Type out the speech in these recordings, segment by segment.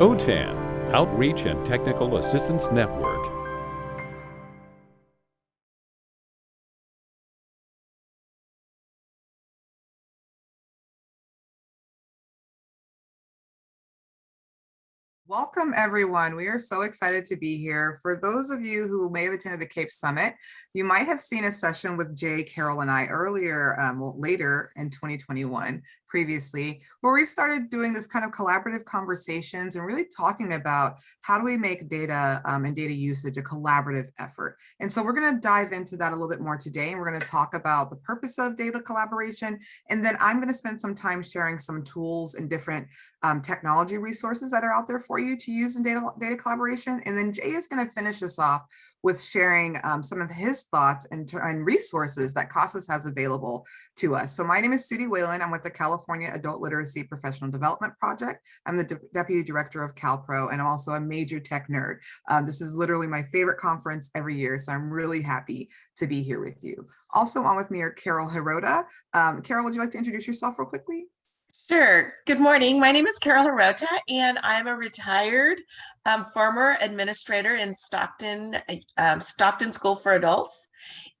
OTAN, Outreach and Technical Assistance Network. Welcome, everyone. We are so excited to be here. For those of you who may have attended the CAEP Summit, you might have seen a session with Jay, Carol, and I earlier, um, well, later in 2021, previously, where we've started doing this kind of collaborative conversations and really talking about how do we make data um, and data usage a collaborative effort. And so we're going to dive into that a little bit more today. And we're going to talk about the purpose of data collaboration. And then I'm going to spend some time sharing some tools and different um, technology resources that are out there for you to use in data, data collaboration. And then Jay is going to finish us off with sharing um, some of his thoughts and, and resources that CASAS has available to us. So my name is Sudie Whalen. I'm with the California Adult Literacy Professional Development Project. I'm the De Deputy Director of CalPro, and I'm also a major tech nerd. Um, this is literally my favorite conference every year, so I'm really happy to be here with you. Also on with me are Carol Hirota. Um, Carol, would you like to introduce yourself real quickly? Sure. Good morning. My name is Carol Hirota, and I'm a retired um, former administrator in Stockton, um, Stockton School for Adults,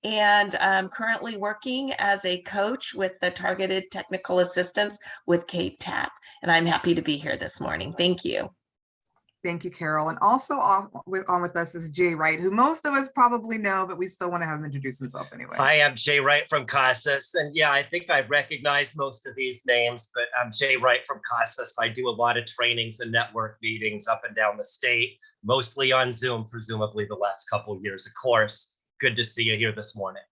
and I'm currently working as a coach with the Targeted Technical Assistance with CAEP TAP, and I'm happy to be here this morning. Thank you. Thank you, Carol. And also on with, on with us is Jay Wright, who most of us probably know, but we still want to have him introduce himself anyway. Hi, I'm Jay Wright from CASAS. And yeah, I think I recognize most of these names, but I'm Jay Wright from CASAS. I do a lot of trainings and network meetings up and down the state, mostly on Zoom, presumably the last couple years, of course. Good to see you here this morning.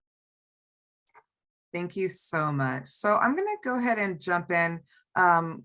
Thank you so much. So I'm going to go ahead and jump in. Um,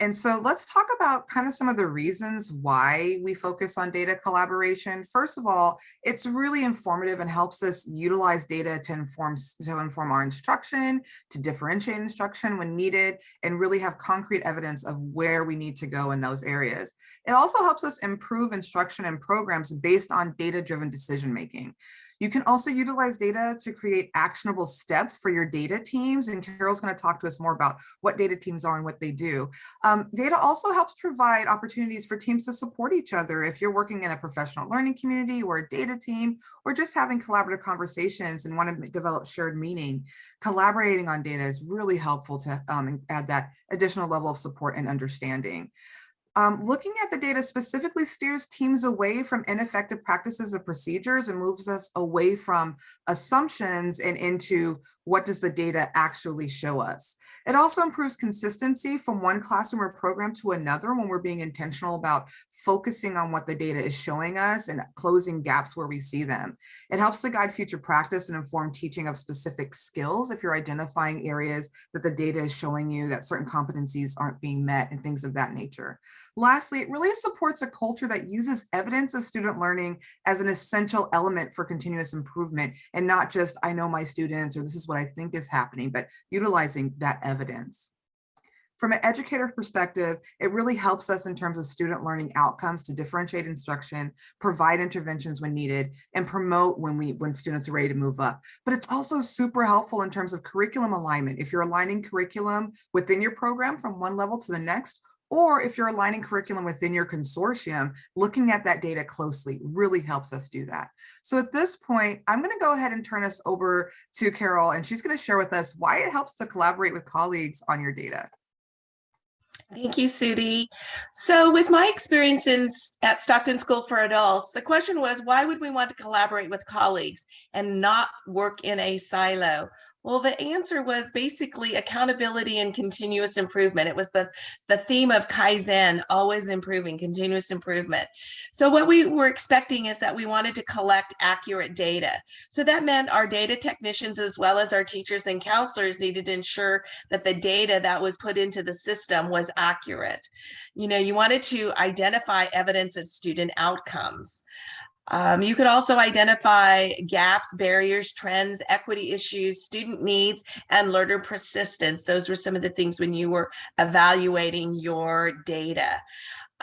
and so let's talk about kind of some of the reasons why we focus on data collaboration. First of all, it's really informative and helps us utilize data to inform, to inform our instruction, to differentiate instruction when needed, and really have concrete evidence of where we need to go in those areas. It also helps us improve instruction and programs based on data-driven decision-making. You can also utilize data to create actionable steps for your data teams. And Carol's going to talk to us more about what data teams are and what they do. Um, data also helps provide opportunities for teams to support each other. If you're working in a professional learning community or a data team, or just having collaborative conversations and want to develop shared meaning, collaborating on data is really helpful to um, add that additional level of support and understanding. Um, looking at the data specifically steers teams away from ineffective practices of procedures and moves us away from assumptions and into what does the data actually show us. It also improves consistency from one classroom or program to another when we're being intentional about focusing on what the data is showing us and closing gaps where we see them. It helps to guide future practice and inform teaching of specific skills if you're identifying areas that the data is showing you that certain competencies aren't being met and things of that nature. Lastly, it really supports a culture that uses evidence of student learning as an essential element for continuous improvement and not just I know my students or this is what I think is happening, but utilizing that evidence. From an educator perspective, it really helps us in terms of student learning outcomes to differentiate instruction, provide interventions when needed, and promote when we when students are ready to move up. But it's also super helpful in terms of curriculum alignment. If you're aligning curriculum within your program from one level to the next, or if you're aligning curriculum within your consortium, looking at that data closely really helps us do that. So at this point, I'm gonna go ahead and turn us over to Carol, and she's gonna share with us why it helps to collaborate with colleagues on your data. Thank you, Sudie. So with my experience in, at Stockton School for Adults, the question was, why would we want to collaborate with colleagues and not work in a silo? Well, the answer was basically accountability and continuous improvement. It was the, the theme of Kaizen, always improving, continuous improvement. So what we were expecting is that we wanted to collect accurate data. So that meant our data technicians, as well as our teachers and counselors needed to ensure that the data that was put into the system was accurate. You know, you wanted to identify evidence of student outcomes. Um, you could also identify gaps, barriers, trends, equity issues, student needs, and learner persistence. Those were some of the things when you were evaluating your data.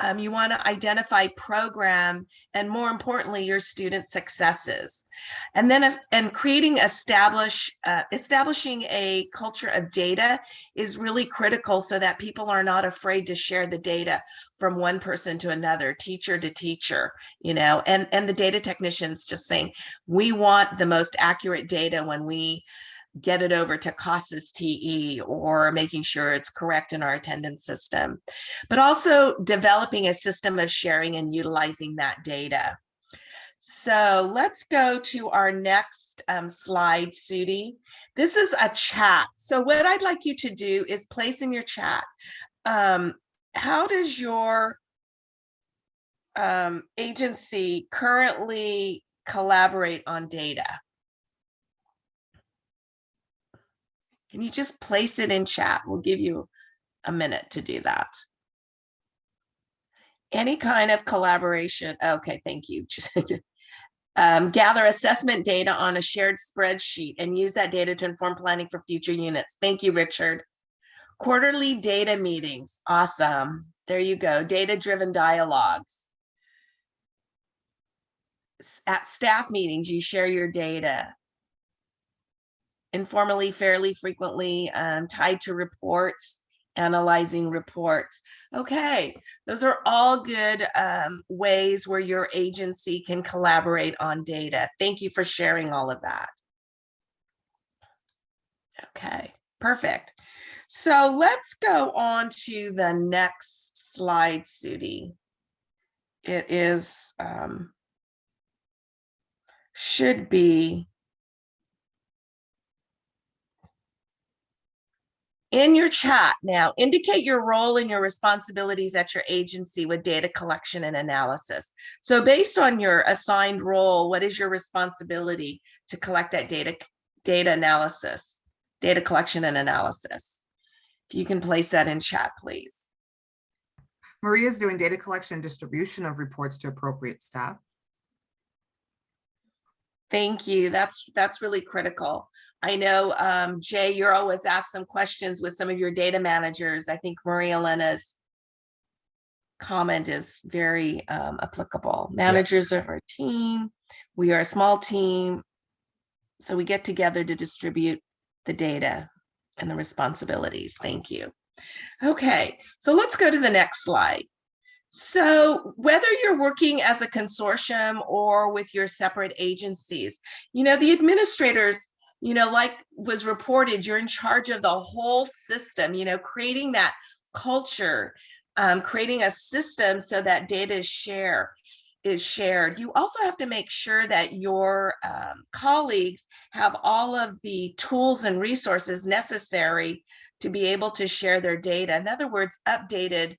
Um, you want to identify program and more importantly, your student successes. And then if, and creating establish uh, establishing a culture of data is really critical so that people are not afraid to share the data from one person to another, teacher to teacher, you know, and, and the data technicians just saying, we want the most accurate data when we get it over to CASAS TE or making sure it's correct in our attendance system, but also developing a system of sharing and utilizing that data. So let's go to our next um, slide, Sudie. This is a chat. So what I'd like you to do is place in your chat, um, how does your um, agency currently collaborate on data? Can you just place it in chat? We'll give you a minute to do that. Any kind of collaboration. Okay, thank you. um, gather assessment data on a shared spreadsheet and use that data to inform planning for future units. Thank you, Richard. Quarterly data meetings. Awesome. There you go. Data-driven dialogues. At staff meetings, you share your data informally, fairly frequently, um, tied to reports, analyzing reports. Okay, those are all good um, ways where your agency can collaborate on data. Thank you for sharing all of that. Okay, perfect. So let's go on to the next slide, Sudie. It is, um, should be in your chat now, indicate your role and your responsibilities at your agency with data collection and analysis. So based on your assigned role, what is your responsibility to collect that data, data analysis, data collection and analysis? If you can place that in chat, please. Maria is doing data collection and distribution of reports to appropriate staff. Thank you. That's that's really critical. I know, um, Jay, you're always asked some questions with some of your data managers. I think Maria Elena's comment is very um, applicable. Managers of our team, we are a small team, so we get together to distribute the data and the responsibilities. Thank you. Okay, so let's go to the next slide. So whether you're working as a consortium or with your separate agencies, you know, the administrators you know, like was reported, you're in charge of the whole system, you know, creating that culture, um, creating a system so that data is share is shared. You also have to make sure that your um, colleagues have all of the tools and resources necessary to be able to share their data. In other words, updated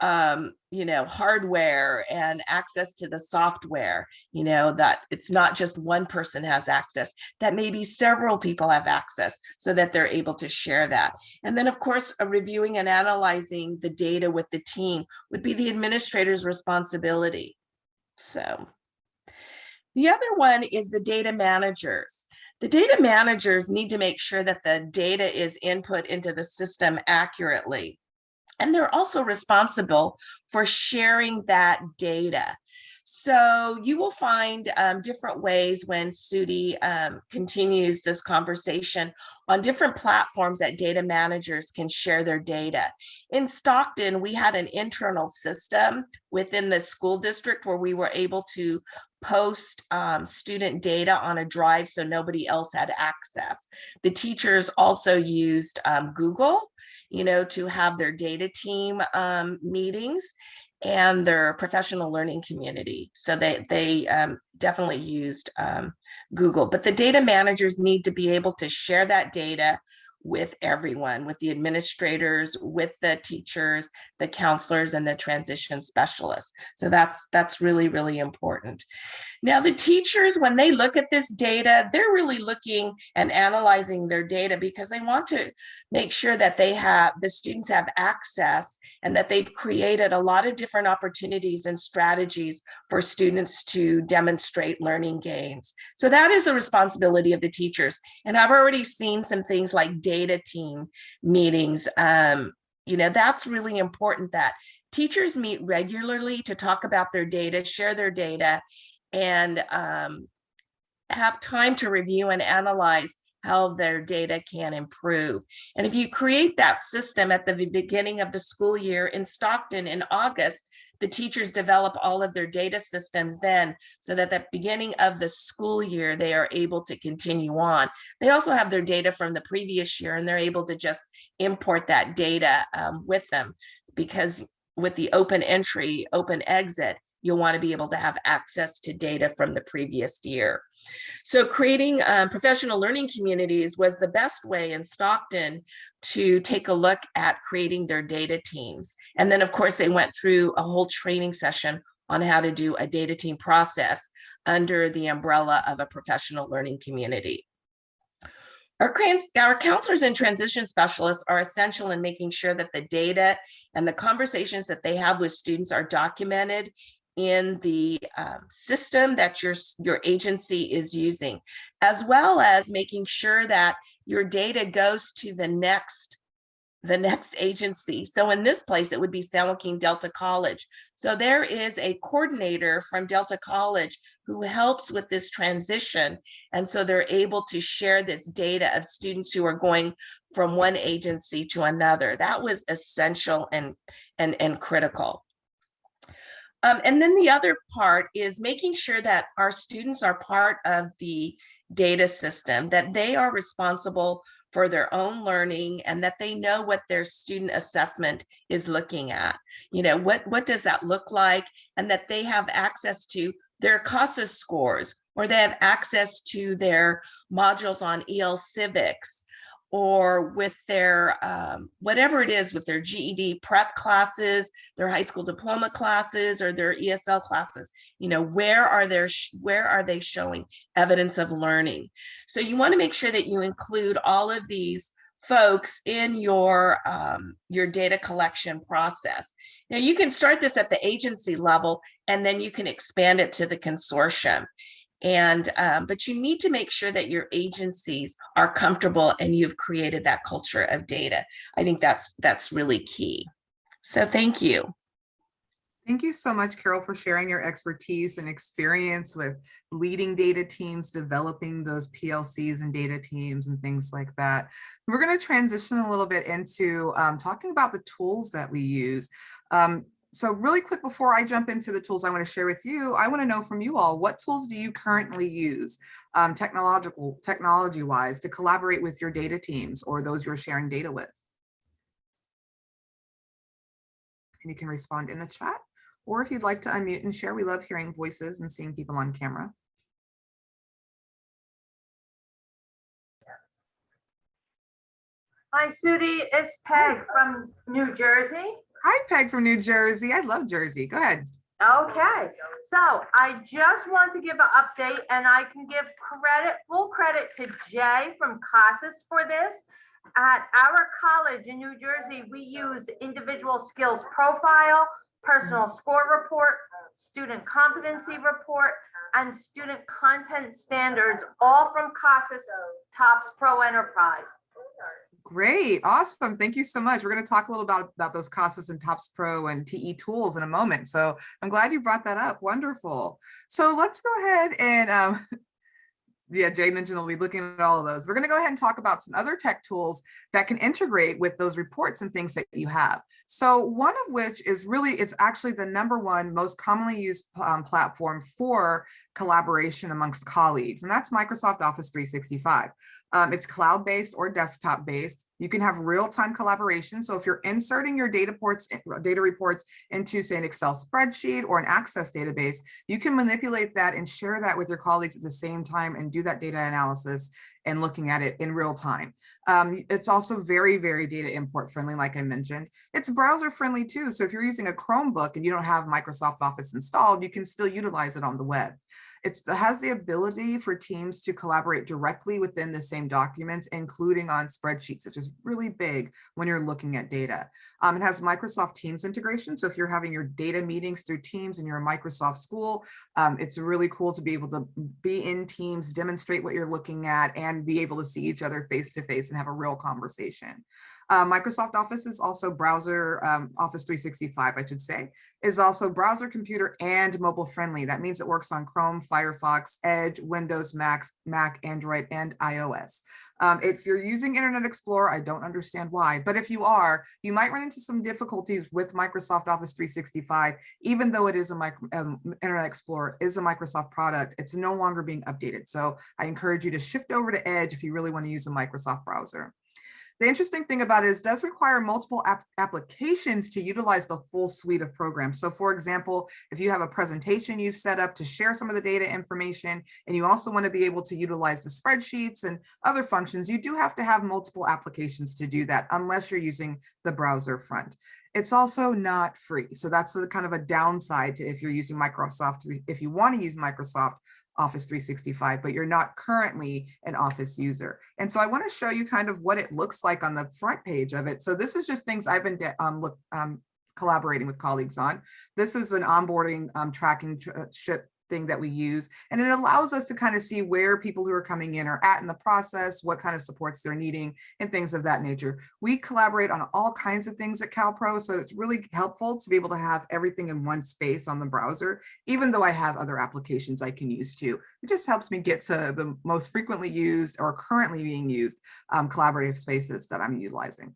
um, you know, hardware and access to the software, you know, that it's not just one person has access, that maybe several people have access so that they're able to share that. And then of course, reviewing and analyzing the data with the team would be the administrator's responsibility. So the other one is the data managers. The data managers need to make sure that the data is input into the system accurately. And they're also responsible for sharing that data. So you will find um, different ways when Sudie um, continues this conversation on different platforms that data managers can share their data. In Stockton, we had an internal system within the school district where we were able to post um, student data on a drive so nobody else had access. The teachers also used um, Google you know, to have their data team um, meetings and their professional learning community. So they, they um, definitely used um, Google, but the data managers need to be able to share that data with everyone, with the administrators, with the teachers, the counselors, and the transition specialists. So that's that's really, really important. Now, the teachers, when they look at this data, they're really looking and analyzing their data because they want to make sure that they have, the students have access and that they've created a lot of different opportunities and strategies for students to demonstrate learning gains. So that is the responsibility of the teachers. And I've already seen some things like data team meetings. Um, you know, that's really important that teachers meet regularly to talk about their data, share their data, and um, have time to review and analyze how their data can improve. And if you create that system at the beginning of the school year in Stockton in August, the teachers develop all of their data systems then so that at the beginning of the school year, they are able to continue on. They also have their data from the previous year and they're able to just import that data um, with them because with the open entry, open exit, you'll want to be able to have access to data from the previous year. So creating um, professional learning communities was the best way in Stockton to take a look at creating their data teams. And then of course they went through a whole training session on how to do a data team process under the umbrella of a professional learning community. Our, our counselors and transition specialists are essential in making sure that the data and the conversations that they have with students are documented in the um, system that your, your agency is using, as well as making sure that your data goes to the next the next agency. So in this place, it would be San Joaquin Delta College. So there is a coordinator from Delta College who helps with this transition. And so they're able to share this data of students who are going from one agency to another. That was essential and, and, and critical. Um, and then the other part is making sure that our students are part of the data system, that they are responsible for their own learning and that they know what their student assessment is looking at. You know, what, what does that look like? And that they have access to their CASA scores or they have access to their modules on EL Civics or with their um, whatever it is with their GED prep classes, their high school diploma classes, or their ESL classes. You know, where are their where are they showing evidence of learning? So you want to make sure that you include all of these folks in your um, your data collection process. Now you can start this at the agency level, and then you can expand it to the consortium. And um, but you need to make sure that your agencies are comfortable and you've created that culture of data. I think that's that's really key. So thank you. Thank you so much, Carol, for sharing your expertise and experience with leading data teams, developing those PLCs and data teams and things like that. We're going to transition a little bit into um, talking about the tools that we use. Um, so really quick before I jump into the tools I want to share with you, I want to know from you all, what tools do you currently use um, technological, technology wise to collaborate with your data teams or those you're sharing data with? And you can respond in the chat. Or if you'd like to unmute and share, we love hearing voices and seeing people on camera. Hi, Sudie. It's Peg from New Jersey. Hi, Peg from New Jersey. I love Jersey. Go ahead. Okay, so I just want to give an update and I can give credit, full credit to Jay from CASAS for this. At our college in New Jersey, we use individual skills profile, personal score report, student competency report, and student content standards, all from CASAS TOPS Pro Enterprise. Great. Awesome. Thank you so much. We're going to talk a little about, about those CASAS and TOPS Pro and TE tools in a moment. So I'm glad you brought that up. Wonderful. So let's go ahead and um, yeah, Jay mentioned we'll be looking at all of those. We're going to go ahead and talk about some other tech tools that can integrate with those reports and things that you have. So one of which is really, it's actually the number one most commonly used um, platform for collaboration amongst colleagues, and that's Microsoft Office 365. Um, it's cloud-based or desktop-based. You can have real-time collaboration. So if you're inserting your data ports, data reports into say an Excel spreadsheet or an Access database, you can manipulate that and share that with your colleagues at the same time and do that data analysis and looking at it in real time. Um, it's also very, very data import friendly, like I mentioned. It's browser friendly too. So if you're using a Chromebook and you don't have Microsoft Office installed, you can still utilize it on the web. It has the ability for teams to collaborate directly within the same documents, including on spreadsheets, which is really big when you're looking at data. Um, it has Microsoft Teams integration. So if you're having your data meetings through Teams and you're a Microsoft school, um, it's really cool to be able to be in Teams, demonstrate what you're looking at, and be able to see each other face to face and have a real conversation. Uh, Microsoft Office is also browser, um, Office 365, I should say, is also browser, computer, and mobile friendly. That means it works on Chrome, Firefox, Edge, Windows, Mac, Mac, Android, and iOS. Um, if you're using Internet Explorer, I don't understand why, but if you are, you might run into some difficulties with Microsoft Office 365, even though it is a micro, um, Internet Explorer is a Microsoft product, it's no longer being updated. So I encourage you to shift over to Edge if you really want to use a Microsoft browser. The interesting thing about it is it does require multiple app applications to utilize the full suite of programs. So for example, if you have a presentation you've set up to share some of the data information, and you also want to be able to utilize the spreadsheets and other functions, you do have to have multiple applications to do that unless you're using the browser front. It's also not free. So that's a kind of a downside to if you're using Microsoft, if you want to use Microsoft Office 365, but you're not currently an Office user. And so I want to show you kind of what it looks like on the front page of it. So this is just things I've been um, look, um, collaborating with colleagues on. This is an onboarding um, tracking tr thing that we use. And it allows us to kind of see where people who are coming in are at in the process, what kind of supports they're needing and things of that nature. We collaborate on all kinds of things at CalPro. So it's really helpful to be able to have everything in one space on the browser, even though I have other applications I can use too. It just helps me get to the most frequently used or currently being used um, collaborative spaces that I'm utilizing.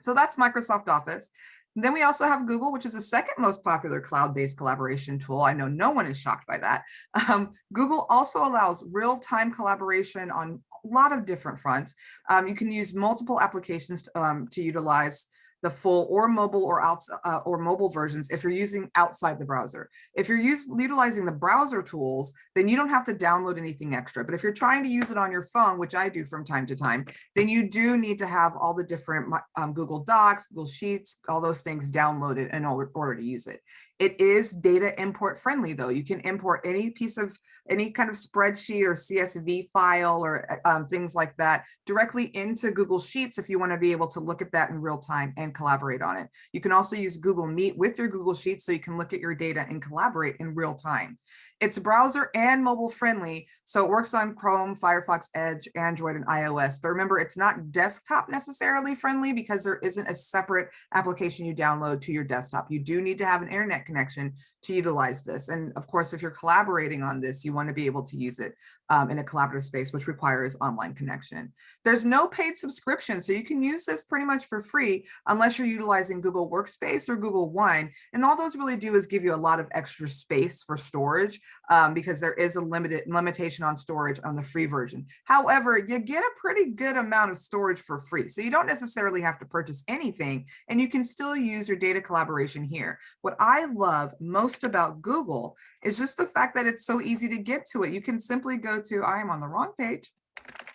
So that's Microsoft Office. Then we also have Google, which is the second most popular cloud-based collaboration tool. I know no one is shocked by that. Um, Google also allows real-time collaboration on a lot of different fronts. Um, you can use multiple applications to, um, to utilize the full or mobile or out uh, or mobile versions if you're using outside the browser. If you're use, utilizing the browser tools, then you don't have to download anything extra. But if you're trying to use it on your phone, which I do from time to time, then you do need to have all the different um, Google Docs, Google Sheets, all those things downloaded in order to use it. It is data import friendly though. You can import any piece of any kind of spreadsheet or CSV file or uh, um, things like that directly into Google Sheets if you want to be able to look at that in real time and collaborate on it. You can also use Google Meet with your Google Sheets so you can look at your data and collaborate in real time. It's browser and mobile friendly, so it works on Chrome, Firefox, Edge, Android, and iOS. But remember, it's not desktop necessarily friendly because there isn't a separate application you download to your desktop. You do need to have an internet connection to utilize this. And of course, if you're collaborating on this, you want to be able to use it um, in a collaborative space, which requires online connection. There's no paid subscription, so you can use this pretty much for free unless you're utilizing Google Workspace or Google One. And all those really do is give you a lot of extra space for storage um, because there is a limited limitation on storage on the free version. However, you get a pretty good amount of storage for free. So you don't necessarily have to purchase anything and you can still use your data collaboration here. What I love most about Google is just the fact that it's so easy to get to it. You can simply go to, I am on the wrong page.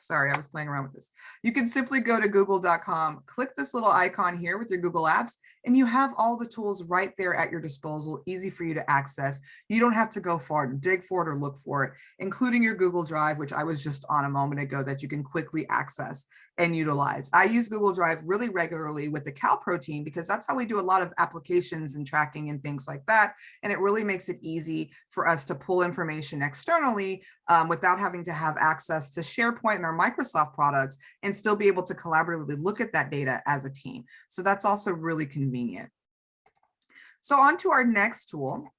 Sorry, I was playing around with this. You can simply go to google.com, click this little icon here with your Google Apps, and you have all the tools right there at your disposal, easy for you to access. You don't have to go far to dig for it or look for it, including your Google Drive, which I was just on a moment ago that you can quickly access and utilize. I use Google Drive really regularly with the CalPro team because that's how we do a lot of applications and tracking and things like that. And it really makes it easy for us to pull information externally um, without having to have access to SharePoint and our Microsoft products and still be able to collaboratively look at that data as a team. So that's also really convenient. So on to our next tool.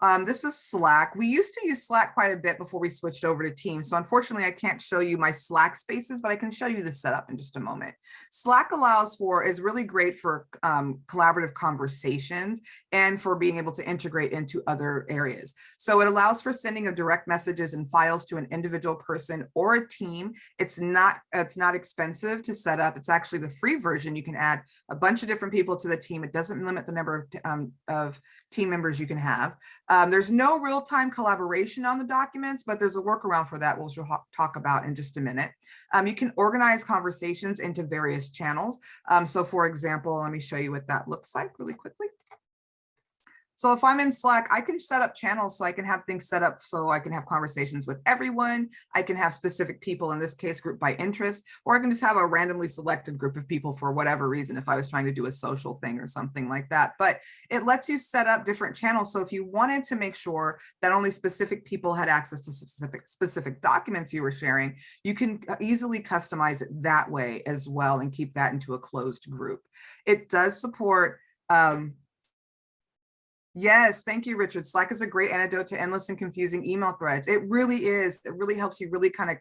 Um, this is Slack. We used to use Slack quite a bit before we switched over to Teams. So unfortunately, I can't show you my Slack spaces, but I can show you the setup in just a moment. Slack allows for, is really great for um, collaborative conversations and for being able to integrate into other areas. So it allows for sending of direct messages and files to an individual person or a team. It's not, it's not expensive to set up. It's actually the free version. You can add a bunch of different people to the team. It doesn't limit the number of, um, of team members you can have. Um, there's no real-time collaboration on the documents, but there's a workaround for that, which we'll talk about in just a minute. Um, you can organize conversations into various channels. Um, so for example, let me show you what that looks like really quickly. So if I'm in Slack, I can set up channels so I can have things set up so I can have conversations with everyone. I can have specific people, in this case, group by interest, or I can just have a randomly selected group of people for whatever reason if I was trying to do a social thing or something like that. But it lets you set up different channels. So if you wanted to make sure that only specific people had access to specific specific documents you were sharing, you can easily customize it that way as well and keep that into a closed group. It does support um, Yes, thank you, Richard. Slack is a great antidote to endless and confusing email threads. It really is. It really helps you really kind of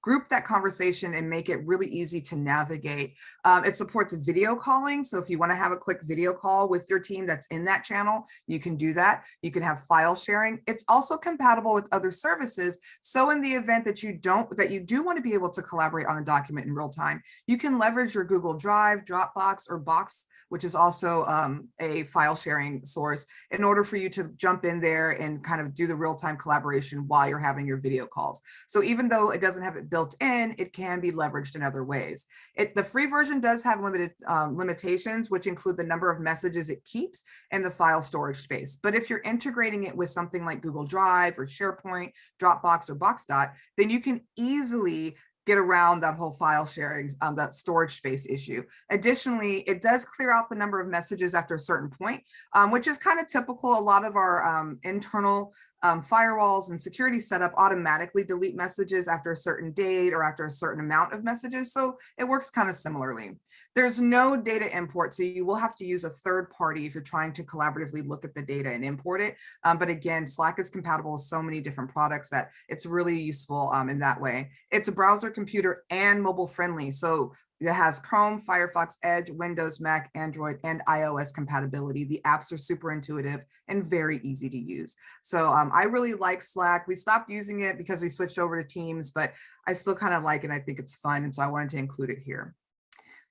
group that conversation and make it really easy to navigate. Um, it supports video calling. So if you want to have a quick video call with your team that's in that channel, you can do that. You can have file sharing. It's also compatible with other services. So in the event that you don't, that you do want to be able to collaborate on a document in real time, you can leverage your Google Drive, Dropbox, or Box which is also um, a file sharing source in order for you to jump in there and kind of do the real-time collaboration while you're having your video calls. So even though it doesn't have it built in, it can be leveraged in other ways. It, the free version does have limited um, limitations, which include the number of messages it keeps and the file storage space. But if you're integrating it with something like Google Drive or SharePoint, Dropbox or Boxdot, then you can easily get around that whole file sharing, um, that storage space issue. Additionally, it does clear out the number of messages after a certain point, um, which is kind of typical. A lot of our um, internal um, firewalls and security setup automatically delete messages after a certain date or after a certain amount of messages. So it works kind of similarly. There's no data import, so you will have to use a third party if you're trying to collaboratively look at the data and import it. Um, but again, Slack is compatible with so many different products that it's really useful um, in that way. It's a browser computer and mobile friendly. So it has Chrome, Firefox, Edge, Windows, Mac, Android, and iOS compatibility. The apps are super intuitive and very easy to use. So um, I really like Slack. We stopped using it because we switched over to Teams, but I still kind of like it. I think it's fun. And so I wanted to include it here.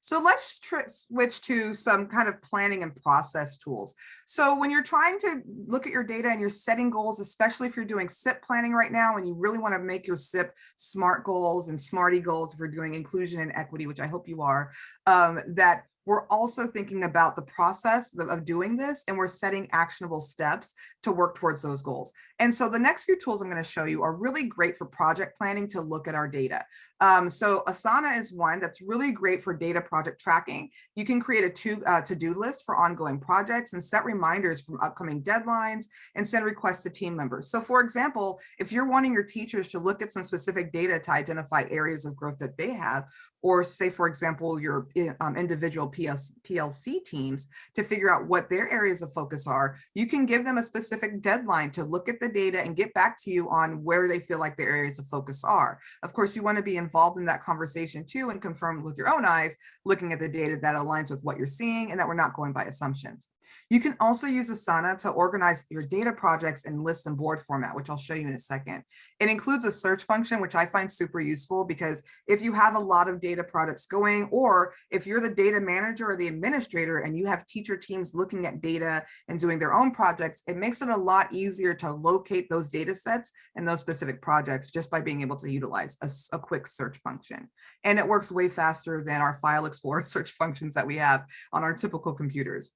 So let's switch to some kind of planning and process tools. So when you're trying to look at your data and you're setting goals, especially if you're doing SIP planning right now and you really want to make your SIP SMART goals and SMARTY goals if you're doing inclusion and equity, which I hope you are, um, that we're also thinking about the process of doing this and we're setting actionable steps to work towards those goals. And so the next few tools I'm going to show you are really great for project planning to look at our data. Um, so Asana is one that's really great for data project tracking. You can create a to, uh, to-do list for ongoing projects and set reminders from upcoming deadlines and send requests to team members. So for example, if you're wanting your teachers to look at some specific data to identify areas of growth that they have, or say, for example, your um, individual PS, PLC teams to figure out what their areas of focus are, you can give them a specific deadline to look at the data and get back to you on where they feel like their areas of focus are. Of course, you want to be involved in that conversation too and confirm with your own eyes, looking at the data that aligns with what you're seeing and that we're not going by assumptions. You can also use Asana to organize your data projects in list and board format, which I'll show you in a second. It includes a search function, which I find super useful because if you have a lot of data products going, or if you're the data manager or the administrator and you have teacher teams looking at data and doing their own projects, it makes it a lot easier to locate those data sets and those specific projects just by being able to utilize a, a quick search function. And it works way faster than our file explorer search functions that we have on our typical computers.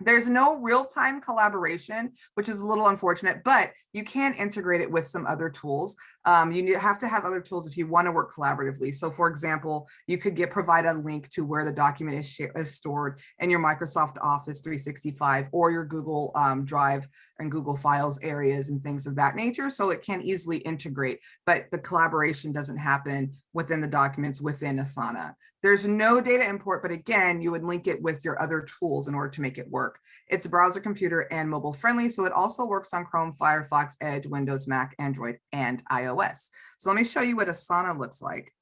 There's no real-time collaboration, which is a little unfortunate, but you can integrate it with some other tools. Um, you have to have other tools if you want to work collaboratively. So for example, you could get provide a link to where the document is, is stored in your Microsoft Office 365 or your Google um, Drive and Google Files areas and things of that nature. So it can easily integrate, but the collaboration doesn't happen within the documents within Asana. There's no data import, but again, you would link it with your other tools in order to make it work. It's browser computer and mobile friendly, so it also works on Chrome, Firefox, Edge, Windows, Mac, Android, and iOS. So let me show you what Asana looks like.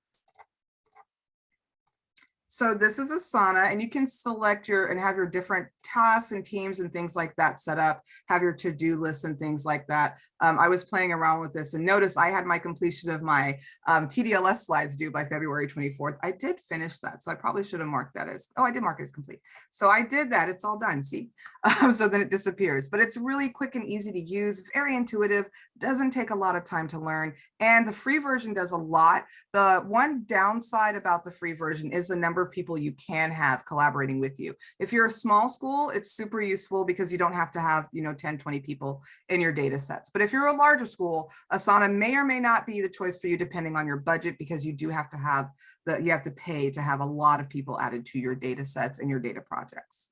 So this is Asana and you can select your and have your different tasks and teams and things like that set up, have your to-do lists and things like that. Um, I was playing around with this and notice I had my completion of my um, TDLS slides due by February 24th. I did finish that, so I probably should have marked that as, oh, I did mark it as complete. So I did that, it's all done, see? Um, so then it disappears, but it's really quick and easy to use, it's very intuitive, doesn't take a lot of time to learn, and the free version does a lot. The one downside about the free version is the number of people you can have collaborating with you. If you're a small school, it's super useful because you don't have to have, you know, 10, 20 people in your data sets. But if you're a larger school, Asana may or may not be the choice for you depending on your budget because you do have to have the, you have to pay to have a lot of people added to your data sets and your data projects.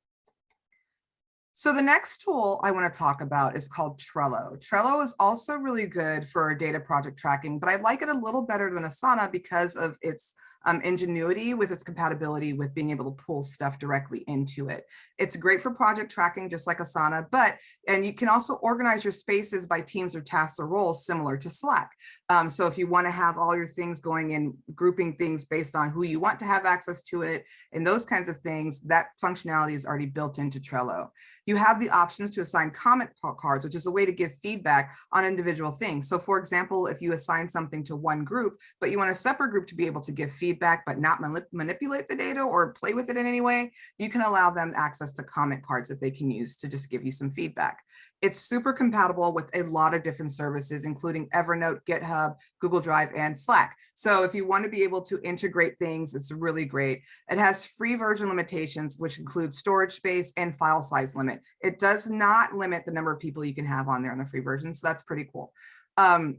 So the next tool I want to talk about is called Trello. Trello is also really good for data project tracking, but I like it a little better than Asana because of its um, ingenuity with its compatibility with being able to pull stuff directly into it. It's great for project tracking, just like Asana, but, and you can also organize your spaces by teams or tasks or roles similar to Slack. Um, so if you wanna have all your things going in grouping things based on who you want to have access to it and those kinds of things, that functionality is already built into Trello. You have the options to assign comment cards, which is a way to give feedback on individual things. So for example, if you assign something to one group, but you want a separate group to be able to give feedback, but not manip manipulate the data or play with it in any way, you can allow them access to comment cards that they can use to just give you some feedback. It's super compatible with a lot of different services, including Evernote, GitHub, Google Drive, and Slack. So if you want to be able to integrate things, it's really great. It has free version limitations, which include storage space and file size limit. It does not limit the number of people you can have on there on the free version, so that's pretty cool. Um,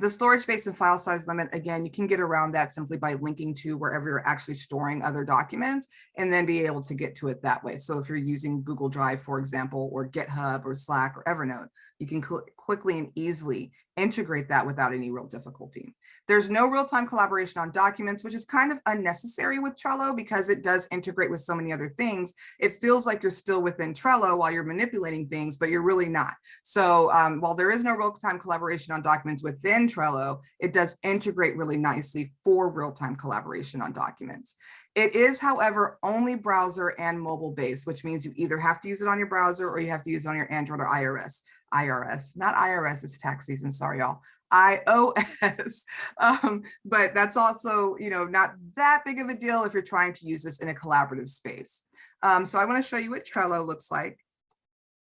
the storage space and file size limit, again, you can get around that simply by linking to wherever you're actually storing other documents and then be able to get to it that way. So if you're using Google Drive, for example, or GitHub or Slack or Evernote, you can quickly and easily integrate that without any real difficulty. There's no real-time collaboration on documents, which is kind of unnecessary with Trello because it does integrate with so many other things. It feels like you're still within Trello while you're manipulating things, but you're really not. So um, while there is no real-time collaboration on documents within Trello, it does integrate really nicely for real-time collaboration on documents. It is, however, only browser and mobile based, which means you either have to use it on your browser or you have to use it on your Android or iOS. IRS, not IRS, it's tax season, sorry y'all, iOS. Um, but that's also, you know, not that big of a deal if you're trying to use this in a collaborative space. Um, so I wanna show you what Trello looks like.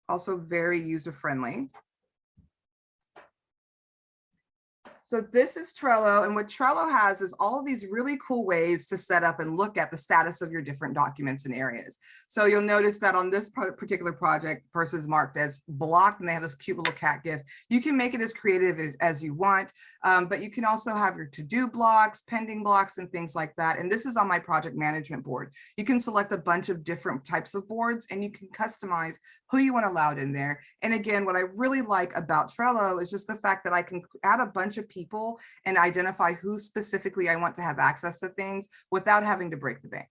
Also very user-friendly. So this is Trello and what Trello has is all of these really cool ways to set up and look at the status of your different documents and areas. So you'll notice that on this particular project, the person is marked as blocked and they have this cute little cat gif. You can make it as creative as, as you want, um, but you can also have your to-do blocks, pending blocks and things like that. And this is on my project management board. You can select a bunch of different types of boards and you can customize who you want allowed in there. And again, what I really like about Trello is just the fact that I can add a bunch of people and identify who specifically I want to have access to things without having to break the bank.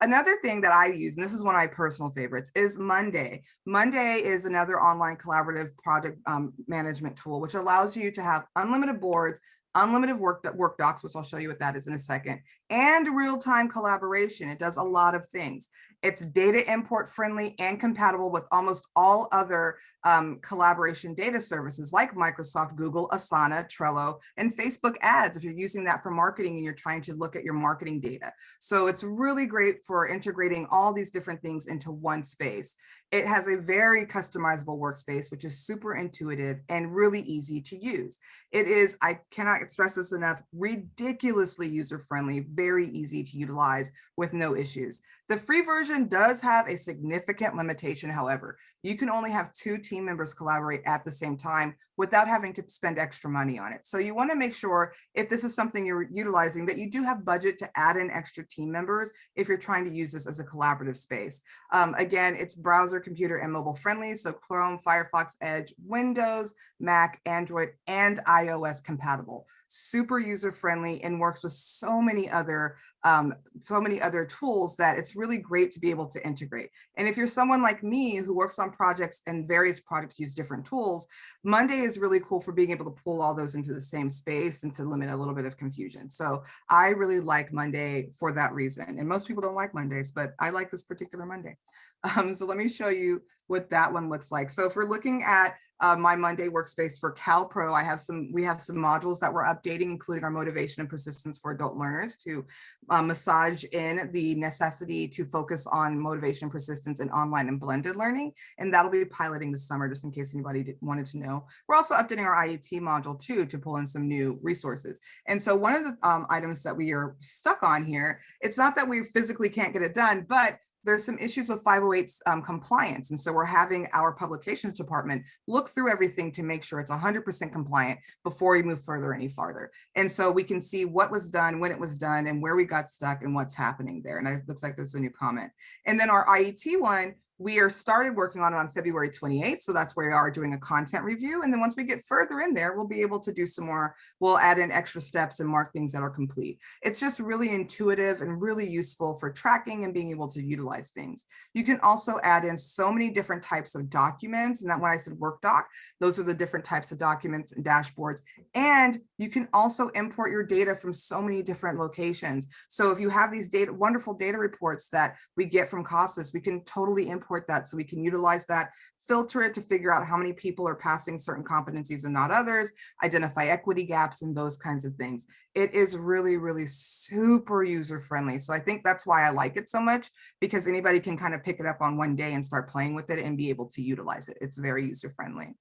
Another thing that I use, and this is one of my personal favorites, is Monday. Monday is another online collaborative project um, management tool, which allows you to have unlimited boards, unlimited work, work docs, which I'll show you what that is in a second, and real-time collaboration. It does a lot of things. It's data import friendly and compatible with almost all other um, collaboration data services like Microsoft, Google, Asana, Trello, and Facebook ads if you're using that for marketing and you're trying to look at your marketing data. So it's really great for integrating all these different things into one space. It has a very customizable workspace, which is super intuitive and really easy to use. It is, I cannot stress this enough, ridiculously user-friendly, very easy to utilize with no issues. The free version does have a significant limitation, however. You can only have two team members collaborate at the same time without having to spend extra money on it. So you want to make sure if this is something you're utilizing that you do have budget to add in extra team members if you're trying to use this as a collaborative space. Um, again, it's browser, computer, and mobile friendly. So Chrome, Firefox, Edge, Windows, Mac, Android, and iOS compatible super user friendly and works with so many other um, so many other tools that it's really great to be able to integrate. And if you're someone like me who works on projects and various projects use different tools, Monday is really cool for being able to pull all those into the same space and to limit a little bit of confusion. So I really like Monday for that reason. And most people don't like Mondays, but I like this particular Monday. Um, so let me show you what that one looks like. So if we're looking at uh, my Monday workspace for CalPro, I have some, we have some modules that we're updating, including our motivation and persistence for adult learners to uh, massage in the necessity to focus on motivation, persistence and online and blended learning. And that'll be piloting this summer, just in case anybody did- wanted to know. We're also updating our IET module too, to pull in some new resources. And so one of the um, items that we are stuck on here, it's not that we physically can't get it done, but there's some issues with 508's um, compliance. And so we're having our publications department look through everything to make sure it's 100% compliant before we move further any farther. And so we can see what was done, when it was done, and where we got stuck and what's happening there. And it looks like there's a new comment. And then our IET one, we are started working on it on February 28th. So that's where we are doing a content review. And then once we get further in there, we'll be able to do some more, we'll add in extra steps and mark things that are complete. It's just really intuitive and really useful for tracking and being able to utilize things. You can also add in so many different types of documents. And that when I said work doc, those are the different types of documents and dashboards. And you can also import your data from so many different locations. So if you have these data, wonderful data reports that we get from CASAS, we can totally import that so we can utilize that, filter it to figure out how many people are passing certain competencies and not others, identify equity gaps and those kinds of things. It is really, really super user friendly. So I think that's why I like it so much because anybody can kind of pick it up on one day and start playing with it and be able to utilize it. It's very user friendly.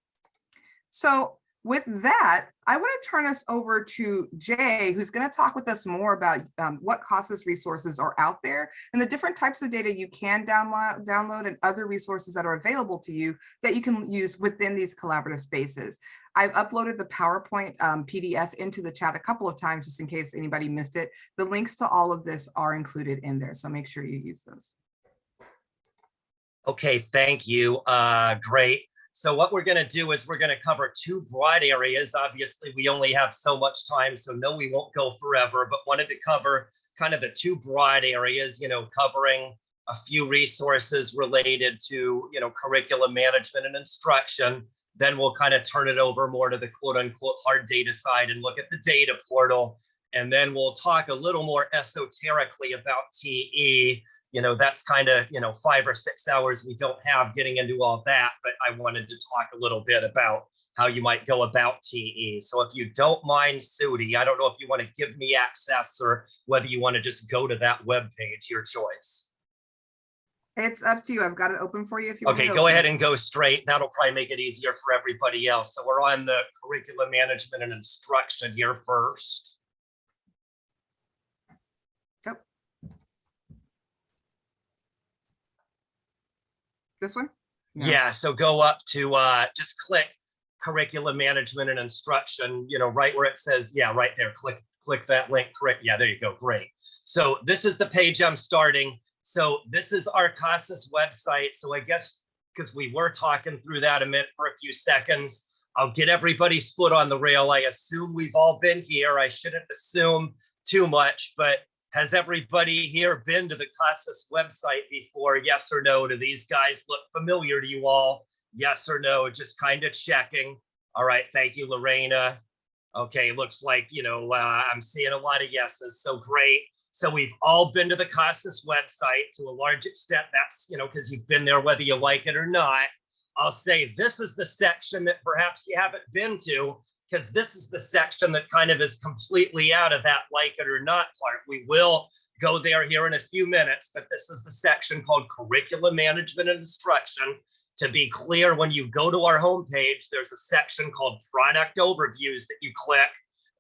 So with that, I want to turn us over to Jay, who's going to talk with us more about um, what CASAS resources are out there and the different types of data you can download, download and other resources that are available to you that you can use within these collaborative spaces. I've uploaded the PowerPoint um, PDF into the chat a couple of times just in case anybody missed it. The links to all of this are included in there, so make sure you use those. Okay, thank you. Uh, great. So what we're going to do is we're going to cover two broad areas. Obviously, we only have so much time, so no, we won't go forever, but wanted to cover kind of the two broad areas, you know, covering a few resources related to, you know, curriculum management and instruction. Then we'll kind of turn it over more to the quote unquote hard data side and look at the data portal. And then we'll talk a little more esoterically about TE you know, that's kind of, you know, five or six hours we don't have getting into all that, but I wanted to talk a little bit about how you might go about TE. So if you don't mind, Sudie, I don't know if you want to give me access or whether you want to just go to that web page, your choice. It's up to you. I've got it open for you if you want Okay, go ahead and go straight. That'll probably make it easier for everybody else. So we're on the curriculum management and instruction here first. This one? Yeah, so go up to uh, just click curriculum management and instruction, you know, right where it says, yeah, right there, click, click that link, correct. Yeah, there you go, great. So this is the page I'm starting. So this is our CASAS website. So I guess because we were talking through that a minute for a few seconds, I'll get everybody's foot on the rail. I assume we've all been here. I shouldn't assume too much, but has everybody here been to the CASAS website before? Yes or no? Do these guys look familiar to you all? Yes or no? Just kind of checking. All right, thank you, Lorena. Okay, looks like, you know, uh, I'm seeing a lot of yeses, so great. So we've all been to the CASAS website to a large extent. That's, you know, because you've been there whether you like it or not. I'll say this is the section that perhaps you haven't been to because this is the section that kind of is completely out of that like it or not part. We will go there here in a few minutes, but this is the section called curriculum management and instruction. To be clear, when you go to our homepage, there's a section called product overviews that you click.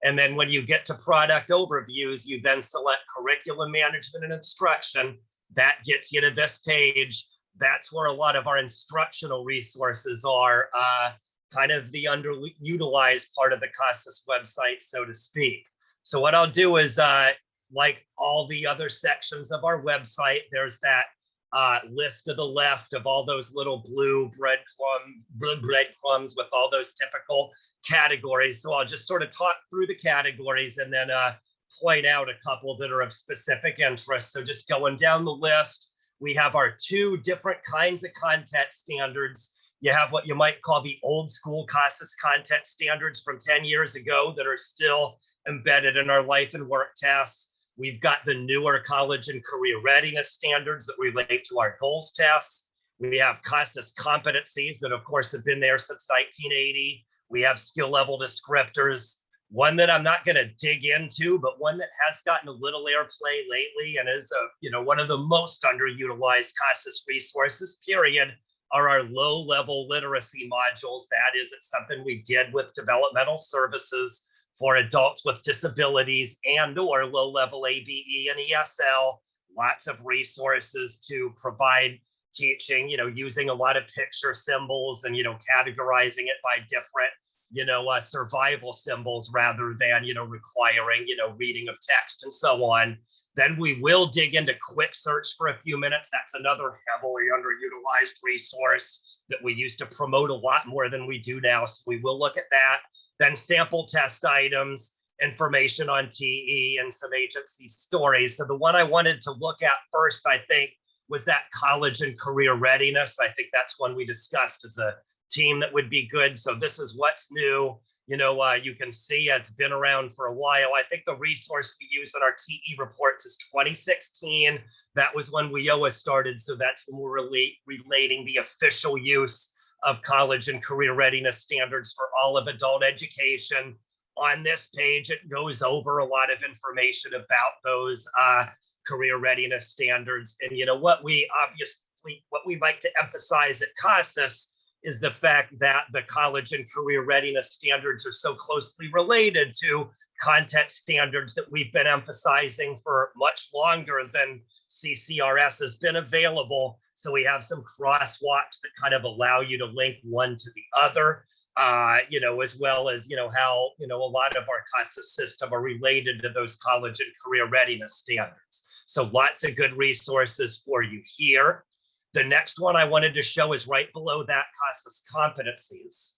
And then when you get to product overviews, you then select curriculum management and instruction. That gets you to this page. That's where a lot of our instructional resources are. Uh, kind of the underutilized part of the CASAS website, so to speak. So what I'll do is, uh, like all the other sections of our website, there's that uh, list to the left of all those little blue breadcrumb breadcrumbs with all those typical categories. So I'll just sort of talk through the categories and then uh, point out a couple that are of specific interest. So just going down the list, we have our two different kinds of content standards you have what you might call the old school CASAS content standards from 10 years ago that are still embedded in our life and work tests. We've got the newer college and career readiness standards that relate to our goals tests. We have CASAS competencies that of course have been there since 1980. We have skill level descriptors. One that I'm not going to dig into, but one that has gotten a little airplay lately and is a, you know, one of the most underutilized CASAS resources, period, are our low level literacy modules. That is, it's something we did with developmental services for adults with disabilities and or low level ABE and ESL. Lots of resources to provide teaching, you know, using a lot of picture symbols and, you know, categorizing it by different, you know, uh, survival symbols rather than, you know, requiring, you know, reading of text and so on. Then we will dig into quick search for a few minutes. That's another heavily underutilized resource that we used to promote a lot more than we do now. So we will look at that. Then sample test items, information on TE and some agency stories. So the one I wanted to look at first, I think, was that college and career readiness. I think that's one we discussed as a team that would be good. So this is what's new. You know, uh, you can see it's been around for a while. I think the resource we use in our TE reports is 2016. That was when WIOA started. So that's when we're relate, relating the official use of college and career readiness standards for all of adult education. On this page, it goes over a lot of information about those uh, career readiness standards. And you know what we obviously what we like to emphasize at CASAS is the fact that the college and career readiness standards are so closely related to content standards that we've been emphasizing for much longer than CCRS has been available. So we have some crosswalks that kind of allow you to link one to the other, uh, you know, as well as, you know, how, you know, a lot of our CASA system are related to those college and career readiness standards. So lots of good resources for you here. The next one I wanted to show is right below that CASAS competencies.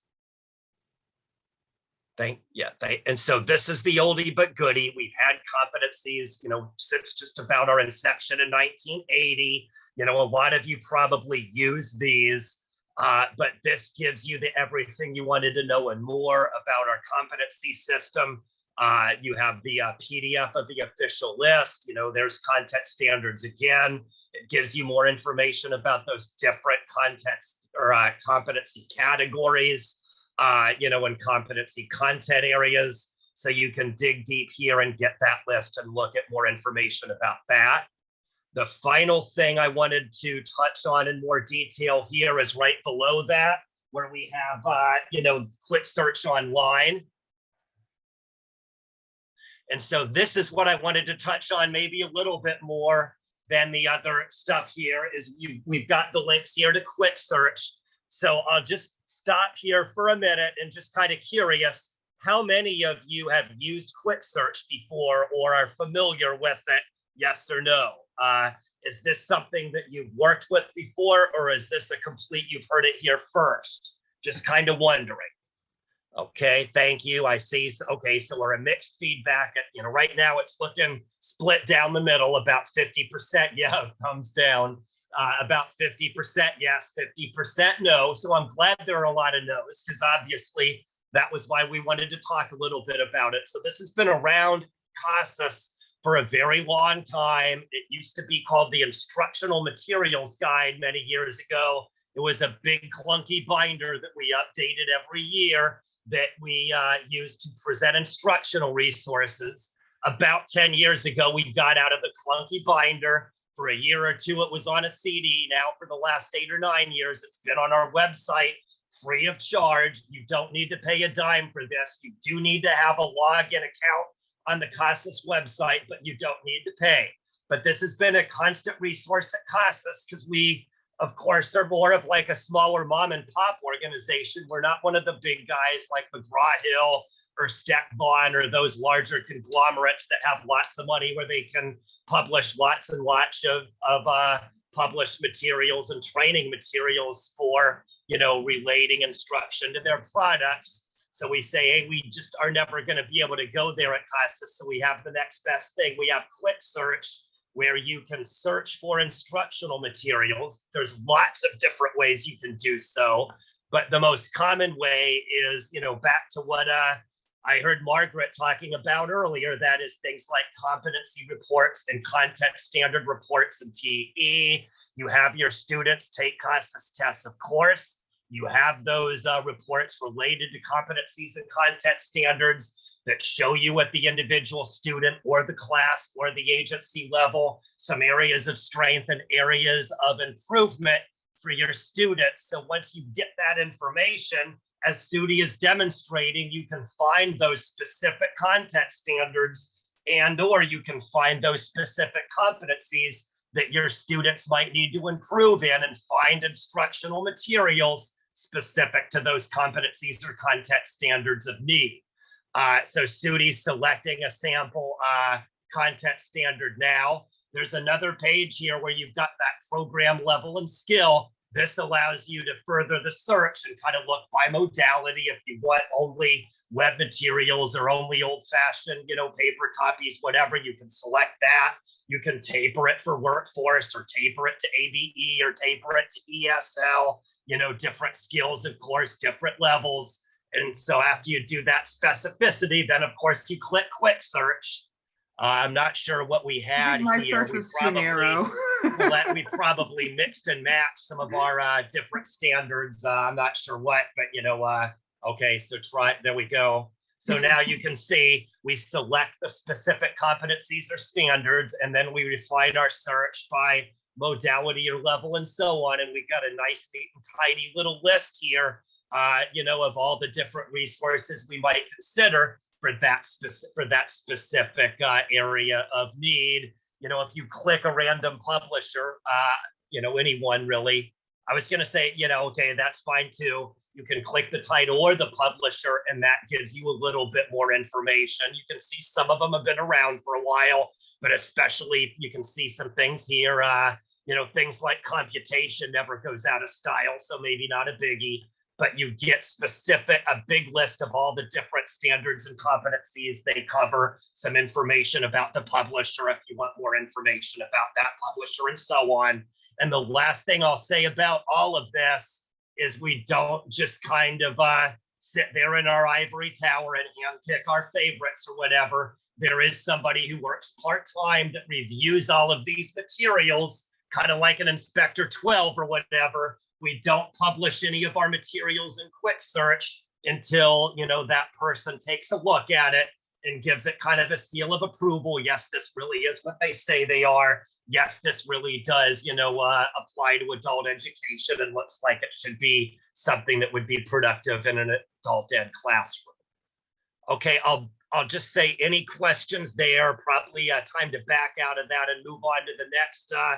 Thank, yeah, thank, and so this is the oldie but goodie. We've had competencies, you know, since just about our inception in 1980. You know, a lot of you probably use these, uh, but this gives you the everything you wanted to know and more about our competency system. Uh, you have the uh, PDF of the official list. You know, there's content standards again. It gives you more information about those different context or uh, competency categories, uh, you know, and competency content areas. So you can dig deep here and get that list and look at more information about that. The final thing I wanted to touch on in more detail here is right below that, where we have, uh, you know, quick search online. And so this is what I wanted to touch on maybe a little bit more than the other stuff here is you, we've got the links here to quick search. So I'll just stop here for a minute and just kind of curious, how many of you have used quick search before or are familiar with it? Yes or no? Uh, is this something that you've worked with before or is this a complete, you've heard it here first? Just kind of wondering. Okay, thank you. I see. Okay, so we're a mixed feedback. You know, right now it's looking split down the middle, about 50%. Yeah, thumbs down. Uh, about 50% yes, 50% no. So I'm glad there are a lot of no's because obviously that was why we wanted to talk a little bit about it. So this has been around CASAS for a very long time. It used to be called the Instructional Materials Guide many years ago. It was a big clunky binder that we updated every year that we uh, use to present instructional resources. About 10 years ago, we got out of the clunky binder. For a year or two, it was on a CD. Now, for the last eight or nine years, it's been on our website free of charge. You don't need to pay a dime for this. You do need to have a login account on the CASAS website, but you don't need to pay. But this has been a constant resource at CASAS because we of course, they're more of like a smaller mom and pop organization. We're not one of the big guys like McGraw Hill or Steck Vaughn or those larger conglomerates that have lots of money where they can publish lots and lots of, of uh, published materials and training materials for, you know, relating instruction to their products. So we say, hey, we just are never going to be able to go there at CASAS. So we have the next best thing. We have quick search where you can search for instructional materials. There's lots of different ways you can do so, but the most common way is, you know, back to what uh, I heard Margaret talking about earlier, that is things like competency reports and content standard reports and TE. You have your students take CASAS tests, of course. You have those uh, reports related to competencies and content standards that show you at the individual student or the class or the agency level, some areas of strength and areas of improvement for your students. So once you get that information, as Sudie is demonstrating, you can find those specific content standards and or you can find those specific competencies that your students might need to improve in and find instructional materials specific to those competencies or content standards of need. Uh, so Sudie's selecting a sample uh, content standard now. There's another page here where you've got that program level and skill. This allows you to further the search and kind of look by modality if you want only web materials or only old fashioned, you know, paper copies, whatever, you can select that. You can taper it for workforce or taper it to ABE or taper it to ESL, you know, different skills, of course, different levels. And so after you do that specificity, then of course you click quick search. Uh, I'm not sure what we had my here. search We was too probably- narrow. let we probably mixed and matched some of our uh, different standards. Uh, I'm not sure what, but you know, uh, okay, so try, there we go. So now you can see we select the specific competencies or standards, and then we refine our search by modality or level and so on. And we've got a nice, neat and tidy little list here, uh, you know, of all the different resources we might consider for that specific, for that specific uh, area of need you know, if you click a random publisher, uh, you know, anyone really, I was gonna say, you know, okay, that's fine too. You can click the title or the publisher and that gives you a little bit more information. You can see some of them have been around for a while, but especially you can see some things here, uh, you know, things like computation never goes out of style, so maybe not a biggie but you get specific, a big list of all the different standards and competencies they cover, some information about the publisher if you want more information about that publisher and so on. And the last thing I'll say about all of this is we don't just kind of uh, sit there in our ivory tower and handpick our favorites or whatever. There is somebody who works part-time that reviews all of these materials, kind of like an inspector 12 or whatever, we don't publish any of our materials in quick search until you know that person takes a look at it and gives it kind of a seal of approval. Yes this really is what they say they are. Yes this really does you know uh, apply to adult education and looks like it should be something that would be productive in an adult ed classroom. Okay i'll i'll just say any questions there probably uh, time to back out of that and move on to the next uh,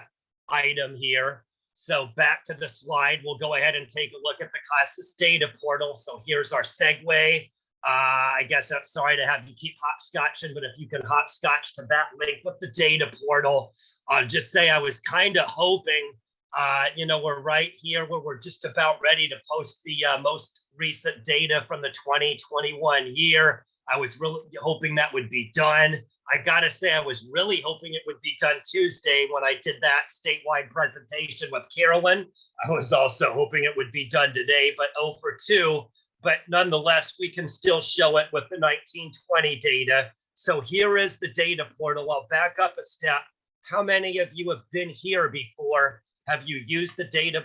item here so back to the slide, we'll go ahead and take a look at the CASAS data portal. So here's our segue. Uh, I guess I'm sorry to have you keep hopscotching, but if you can hopscotch to that link with the data portal, I'll just say I was kind of hoping, uh, you know, we're right here where we're just about ready to post the uh, most recent data from the 2021 year. I was really hoping that would be done. I gotta say, I was really hoping it would be done Tuesday when I did that statewide presentation with Carolyn. I was also hoping it would be done today, but 0 for 2. But nonetheless, we can still show it with the 1920 data. So here is the data portal. I'll back up a step. How many of you have been here before? Have you used the data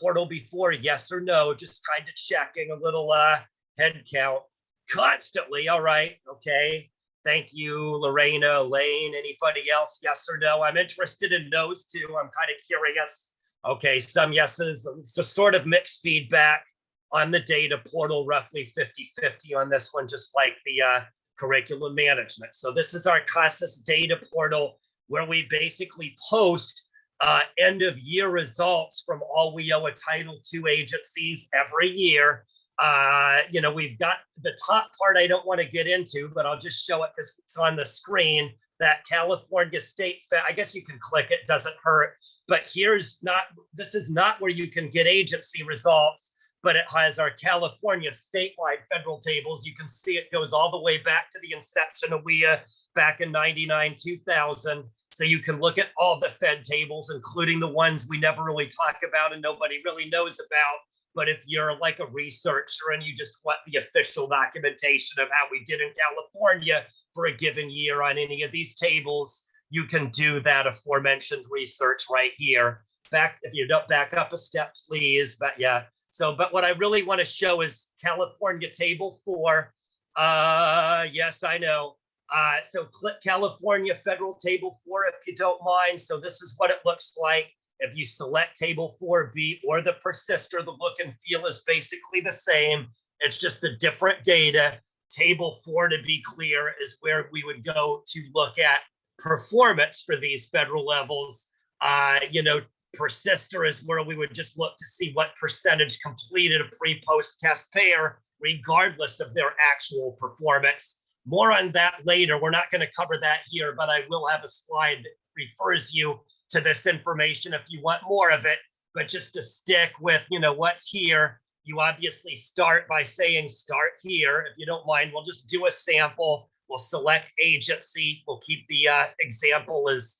portal before? Yes or no? Just kind of checking a little uh, head count constantly. All right. Okay. Thank you, Lorena, Lane. anybody else? Yes or no? I'm interested in those too. I'm kind of curious. Okay, some yeses, a sort of mixed feedback on the data portal, roughly 50-50 on this one, just like the uh, curriculum management. So this is our CASAS data portal where we basically post uh, end of year results from all WIOA Title II agencies every year uh, you know, we've got the top part I don't want to get into, but I'll just show it because it's on the screen. That California State, I guess you can click it, doesn't hurt. But here's not, this is not where you can get agency results, but it has our California statewide federal tables. You can see it goes all the way back to the inception of WIA back in 99, 2000. So you can look at all the Fed tables, including the ones we never really talk about and nobody really knows about. But if you're like a researcher and you just want the official documentation of how we did in California for a given year on any of these tables, you can do that aforementioned research right here. back, if you don't back up a step, please, but yeah. So, but what I really want to show is California Table Four. Uh, yes, I know. Uh, so click California Federal Table Four if you don't mind. So this is what it looks like. If you select Table 4B or the persister, the look and feel is basically the same. It's just the different data. Table 4, to be clear, is where we would go to look at performance for these federal levels. Uh, you know, persister is where we would just look to see what percentage completed a pre-post test pair, regardless of their actual performance. More on that later. We're not going to cover that here, but I will have a slide that refers you to this information if you want more of it. But just to stick with, you know, what's here, you obviously start by saying start here. If you don't mind, we'll just do a sample. We'll select agency. We'll keep the uh, example as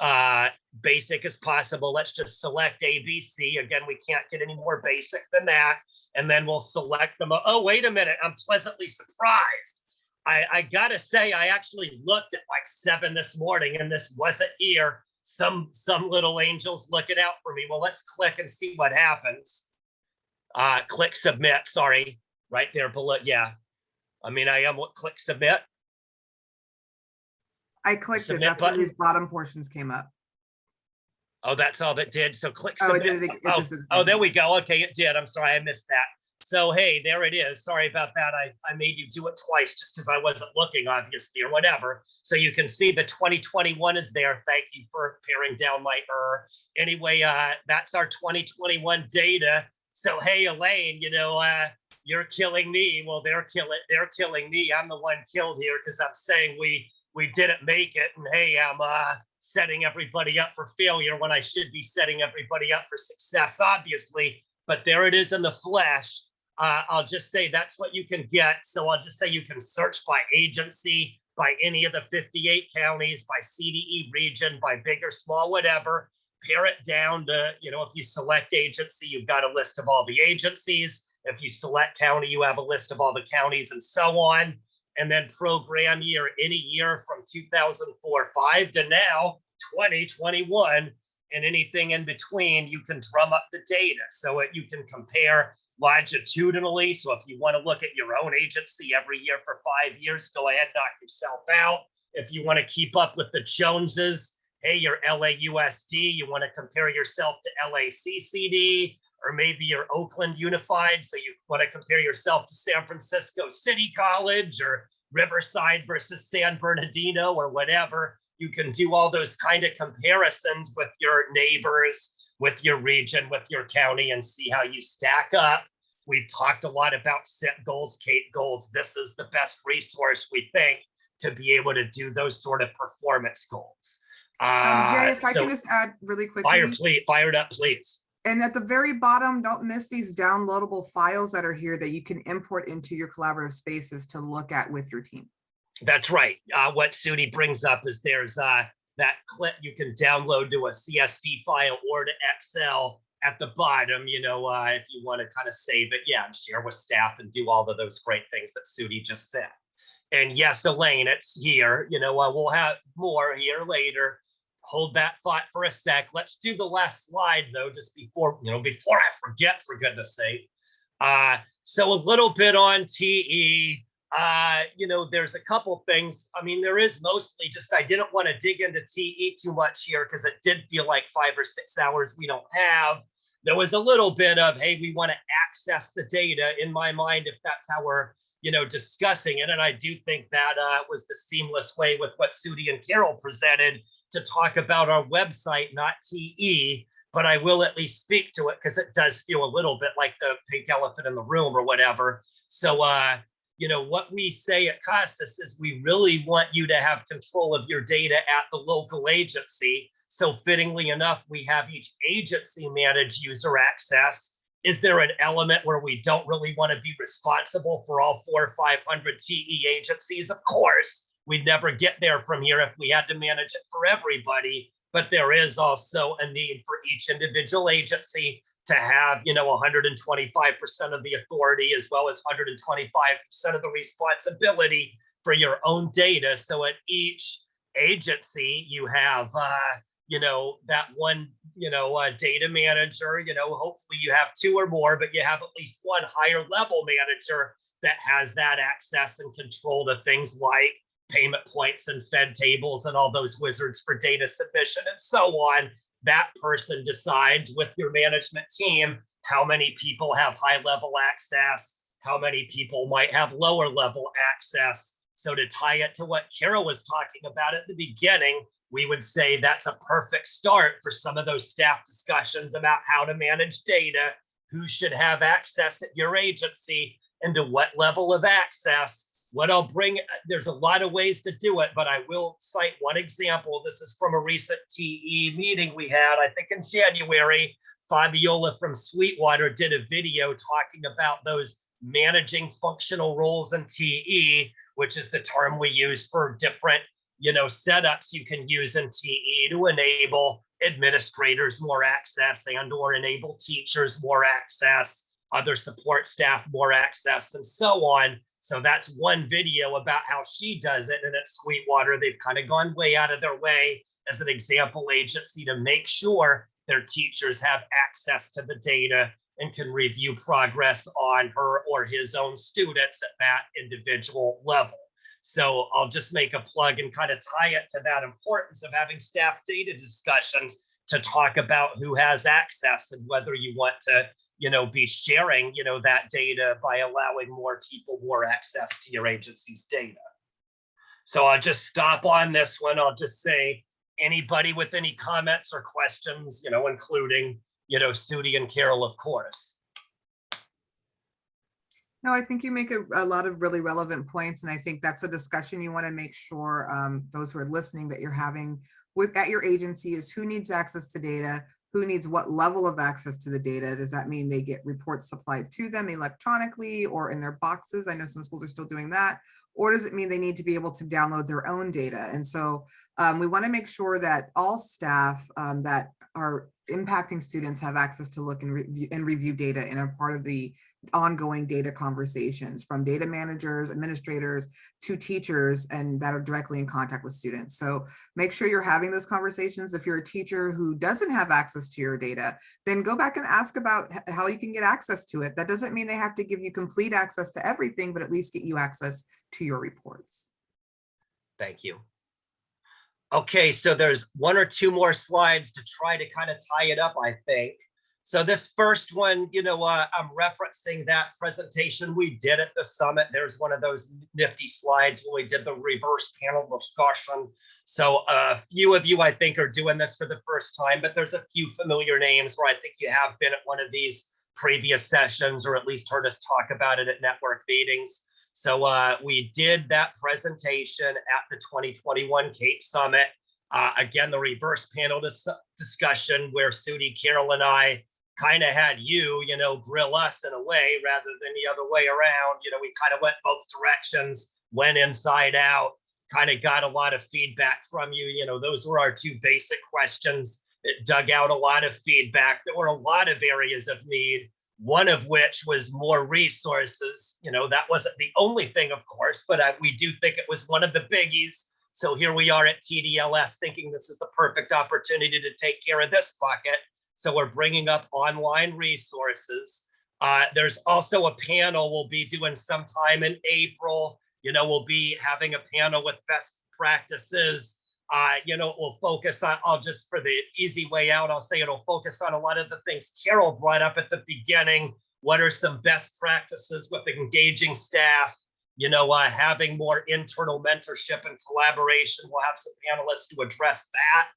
uh, basic as possible. Let's just select ABC. Again, we can't get any more basic than that. And then we'll select them. Oh, wait a minute. I'm pleasantly surprised. I, I gotta say, I actually looked at like seven this morning and this wasn't here. Some some little angels looking out for me. Well, let's click and see what happens. Uh, click submit. Sorry, right there below. Yeah, I mean, I am what click submit. I clicked it, Submit that's when button? these bottom portions came up. Oh, that's all that did. So click Oh, it submit. did it. it Oh, it oh, there we go. Okay, it did. I'm sorry, I missed that. So hey, there it is. Sorry about that. I, I made you do it twice just because I wasn't looking, obviously, or whatever. So you can see the 2021 is there. Thank you for paring down my error. Anyway, uh, that's our 2021 data. So hey, Elaine, you know, uh, you're killing me. Well, they're killing, they're killing me. I'm the one killed here because I'm saying we we didn't make it. And hey, I'm uh, setting everybody up for failure when I should be setting everybody up for success, obviously. But there it is in the flesh. Uh, I'll just say that's what you can get. So I'll just say you can search by agency, by any of the 58 counties, by CDE region, by big or small, whatever. Pare it down to, you know, if you select agency, you've got a list of all the agencies. If you select county, you have a list of all the counties and so on and then program year any year from 2004 5 to now 2021 and anything in between you can drum up the data so it, you can compare longitudinally so if you want to look at your own agency every year for five years go ahead knock yourself out if you want to keep up with the joneses hey you're LAUSD you want to compare yourself to LACCD or maybe you're Oakland Unified, so you want to compare yourself to San Francisco City College or Riverside versus San Bernardino or whatever. You can do all those kind of comparisons with your neighbors, with your region, with your county, and see how you stack up. We've talked a lot about set goals, Kate goals. This is the best resource we think to be able to do those sort of performance goals. Um, Uh, Jay, if I so can just add really fire, quickly, please, fire it up, please. and at the very bottom, don't miss these downloadable files that are here that you can import into your collaborative spaces to look at with your team. That's right. Uh, what Sudie brings up is there's uh, that clip you can download to a CSV file or to Excel at the bottom, you know, uh, if you want to kind of save it, yeah, and share with staff and do all of those great things that Sudie just said. And yes, Elaine, it's here, you know, uh, we'll have more here later. Hold that thought for a sec. Let's do the last slide though, just before, you know, before I forget, for goodness sake. Uh, so a little bit on TE. Uh, you know, there's a couple things. I mean, there is mostly just I didn't want to dig into TE too much here because it did feel like five or six hours we don't have. There was a little bit of, hey, we want to access the data in my mind, if that's how we're, you know, discussing it. And I do think that uh, was the seamless way with what Sudie and Carol presented to talk about our website, not TE. But I will at least speak to it because it does feel a little bit like the pink elephant in the room or whatever. So, uh, you know, what we say at CASAS is we really want you to have control of your data at the local agency. So fittingly enough, we have each agency manage user access. Is there an element where we don't really want to be responsible for all four or 500 TE agencies? Of course, we'd never get there from here if we had to manage it for everybody. But there is also a need for each individual agency to have, you know, 125% of the authority as well as 125% of the responsibility for your own data. So at each agency, you have, uh, you know, that one, you know, uh, data manager, you know, hopefully you have two or more, but you have at least one higher level manager that has that access and control to things like payment points and Fed tables and all those wizards for data submission and so on. That person decides with your management team how many people have high level access, how many people might have lower level access. So to tie it to what Kara was talking about at the beginning, we would say that's a perfect start for some of those staff discussions about how to manage data, who should have access at your agency, and to what level of access. What I'll bring, there's a lot of ways to do it, but I will cite one example. This is from a recent TE meeting we had, I think in January. Fabiola from Sweetwater did a video talking about those managing functional roles in TE, which is the term we use for different, you know, setups you can use in TE to enable administrators more access and or enable teachers more access, other support staff more access and so on. So that's one video about how she does it. And at Sweetwater, they've kind of gone way out of their way as an example agency to make sure their teachers have access to the data and can review progress on her or his own students at that individual level. So I'll just make a plug and kind of tie it to that importance of having staff data discussions to talk about who has access and whether you want to, you know, be sharing, you know, that data by allowing more people more access to your agency's data. So I'll just stop on this one. I'll just say, anybody with any comments or questions, you know, including, you know, Sudie and Carol, of course. No, I think you make a, a lot of really relevant points, and I think that's a discussion you want to make sure um, those who are listening that you're having with at your agency is who needs access to data, who needs what level of access to the data. Does that mean they get reports supplied to them electronically or in their boxes? I know some schools are still doing that. Or does it mean they need to be able to download their own data? And so um, we want to make sure that all staff um, that are impacting students have access to look and review, and review data and are part of the ongoing data conversations from data managers, administrators to teachers and that are directly in contact with students. So make sure you're having those conversations. If you're a teacher who doesn't have access to your data, then go back and ask about how you can get access to it. That doesn't mean they have to give you complete access to everything, but at least get you access to your reports. Thank you. Okay, so there's one or two more slides to try to kind of tie it up, I think. So this first one, you know, uh, I'm referencing that presentation we did at the summit. There's one of those nifty slides when we did the reverse panel discussion. So a few of you, I think, are doing this for the first time, but there's a few familiar names where I think you have been at one of these previous sessions or at least heard us talk about it at network meetings. So uh, we did that presentation at the 2021 CAEP Summit. Uh, again, the reverse panel dis discussion where Sudie, Carol, and I kind of had you, you know, grill us in a way rather than the other way around. You know, we kind of went both directions, went inside out, kind of got a lot of feedback from you. You know, those were our two basic questions. It dug out a lot of feedback. There were a lot of areas of need one of which was more resources. You know, that wasn't the only thing, of course, but I, we do think it was one of the biggies. So here we are at TDLS thinking this is the perfect opportunity to take care of this bucket. So we're bringing up online resources. Uh, there's also a panel we'll be doing sometime in April. You know, we'll be having a panel with best practices uh, you know, we'll focus on, I'll just for the easy way out, I'll say it'll focus on a lot of the things Carol brought up at the beginning. What are some best practices with engaging staff? You know, uh, having more internal mentorship and collaboration. We'll have some panelists to address that.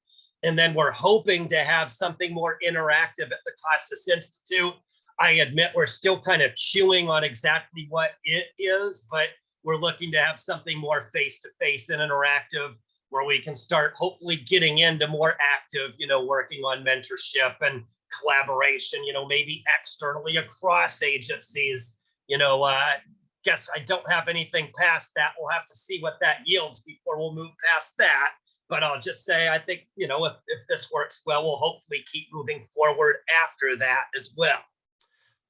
And then we're hoping to have something more interactive at the CASAS Institute. I admit we're still kind of chewing on exactly what it is, but we're looking to have something more face-to-face -face and interactive where we can start hopefully getting into more active, you know, working on mentorship and collaboration, you know, maybe externally across agencies, you know, uh, guess I don't have anything past that. We'll have to see what that yields before we'll move past that. But I'll just say, I think, you know, if, if this works well, we'll hopefully keep moving forward after that as well.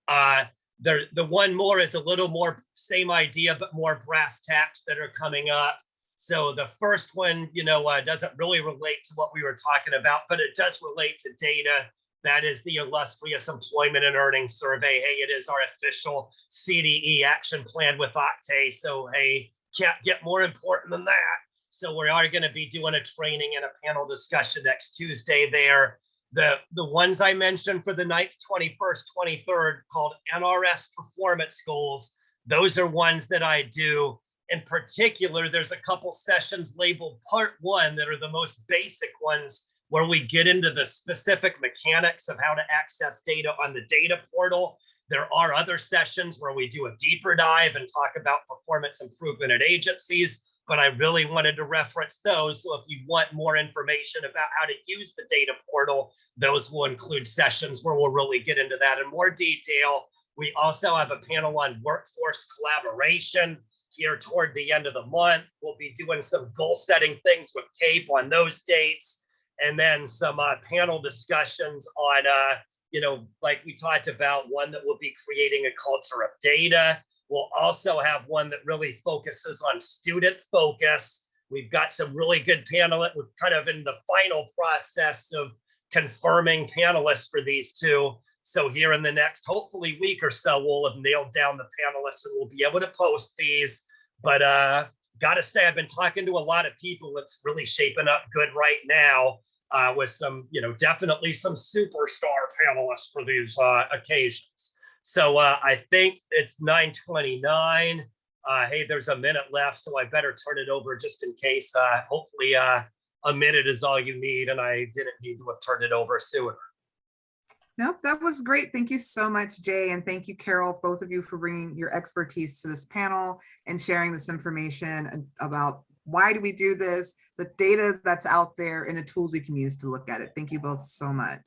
Uh, there, the one more is a little more same idea, but more brass tacks that are coming up. So the first one, you know, uh, doesn't really relate to what we were talking about, but it does relate to data. That is the illustrious employment and earnings survey. Hey, it is our official CDE action plan with OCTAE. So hey, can't get more important than that. So we are going to be doing a training and a panel discussion next Tuesday there. The, the ones I mentioned for the 9th, 21st, 23rd called NRS performance goals, those are ones that I do. In particular, there's a couple sessions labeled part one that are the most basic ones where we get into the specific mechanics of how to access data on the data portal. There are other sessions where we do a deeper dive and talk about performance improvement at agencies, but I really wanted to reference those. So if you want more information about how to use the data portal, those will include sessions where we'll really get into that in more detail. We also have a panel on workforce collaboration here toward the end of the month. We'll be doing some goal setting things with CAEP on those dates. And then some uh, panel discussions on, uh, you know, like we talked about, one that will be creating a culture of data. We'll also have one that really focuses on student focus. We've got some really good panelists. We're kind of in the final process of confirming panelists for these two. So here in the next, hopefully week or so, we'll have nailed down the panelists and we'll be able to post these. But uh, gotta say, I've been talking to a lot of people. It's really shaping up good right now uh, with some, you know, definitely some superstar panelists for these uh, occasions. So uh, I think it's 929. Uh, hey, there's a minute left, so I better turn it over just in case. Uh, hopefully uh, a minute is all you need and I didn't need to have turned it over sooner. Nope, that was great. Thank you so much, Jay. And thank you, Carol, both of you for bringing your expertise to this panel and sharing this information about why do we do this, the data that's out there and the tools we can use to look at it. Thank you both so much.